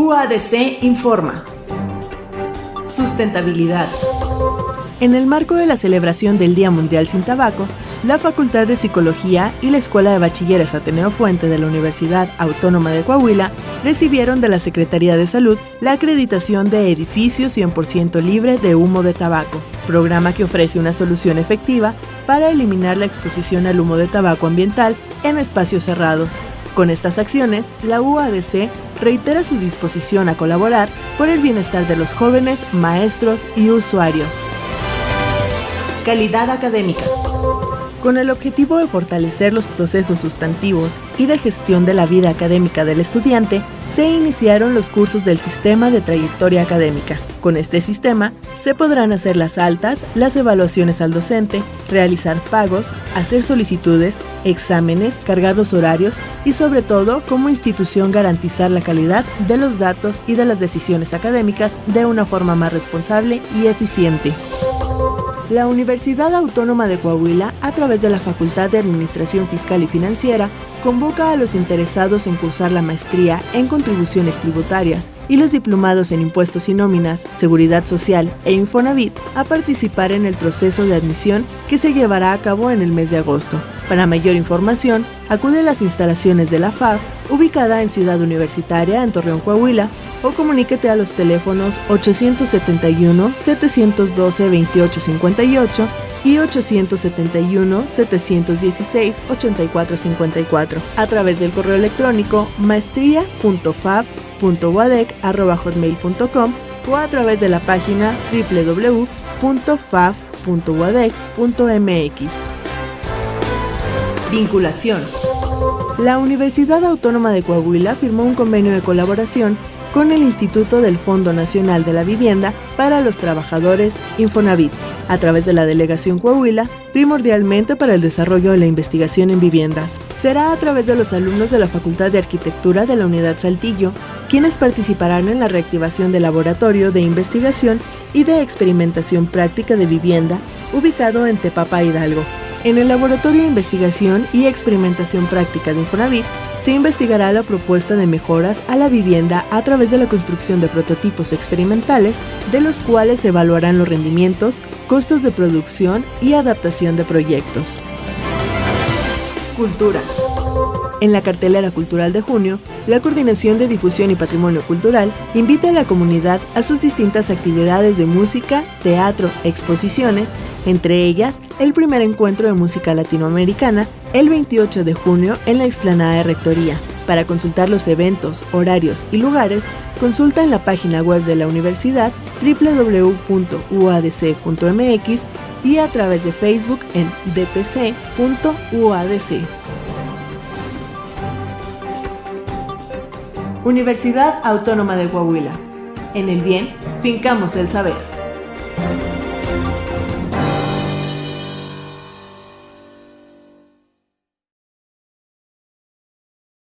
UADC informa. Sustentabilidad. En el marco de la celebración del Día Mundial sin Tabaco, la Facultad de Psicología y la Escuela de Bachilleres Ateneo Fuente de la Universidad Autónoma de Coahuila recibieron de la Secretaría de Salud la acreditación de edificio 100% libre de humo de tabaco, programa que ofrece una solución efectiva para eliminar la exposición al humo de tabaco ambiental en espacios cerrados. Con estas acciones, la UADC reitera su disposición a colaborar por el bienestar de los jóvenes, maestros y usuarios. Calidad académica. Con el objetivo de fortalecer los procesos sustantivos y de gestión de la vida académica del estudiante, se iniciaron los cursos del Sistema de Trayectoria Académica. Con este sistema, se podrán hacer las altas, las evaluaciones al docente, realizar pagos, hacer solicitudes, exámenes, cargar los horarios y sobre todo, como institución, garantizar la calidad de los datos y de las decisiones académicas de una forma más responsable y eficiente. La Universidad Autónoma de Coahuila, a través de la Facultad de Administración Fiscal y Financiera, convoca a los interesados en cursar la maestría en contribuciones tributarias y los diplomados en impuestos y nóminas, seguridad social e Infonavit a participar en el proceso de admisión que se llevará a cabo en el mes de agosto. Para mayor información, acude a las instalaciones de la FAB, ubicada en Ciudad Universitaria, en Torreón, Coahuila, o comuníquete a los teléfonos 871-712-2858 y 871-716-8454 a través del correo electrónico maestría.fab.wadec.hotmail.com o a través de la página www.fab.wadec.mx. Vinculación. La Universidad Autónoma de Coahuila firmó un convenio de colaboración con el Instituto del Fondo Nacional de la Vivienda para los Trabajadores Infonavit, a través de la Delegación Coahuila, primordialmente para el desarrollo de la investigación en viviendas. Será a través de los alumnos de la Facultad de Arquitectura de la Unidad Saltillo, quienes participarán en la reactivación del laboratorio de investigación y de experimentación práctica de vivienda ubicado en Tepapa Hidalgo. En el Laboratorio de Investigación y Experimentación Práctica de Infonavit se investigará la propuesta de mejoras a la vivienda a través de la construcción de prototipos experimentales, de los cuales se evaluarán los rendimientos, costos de producción y adaptación de proyectos. Cultura. En la cartelera cultural de junio, la Coordinación de Difusión y Patrimonio Cultural invita a la comunidad a sus distintas actividades de música, teatro, exposiciones, entre ellas el primer encuentro de música latinoamericana el 28 de junio en la explanada de Rectoría. Para consultar los eventos, horarios y lugares, consulta en la página web de la universidad www.uadc.mx y a través de Facebook en dpc.uadc. Universidad Autónoma de Coahuila. En el bien, fincamos el saber.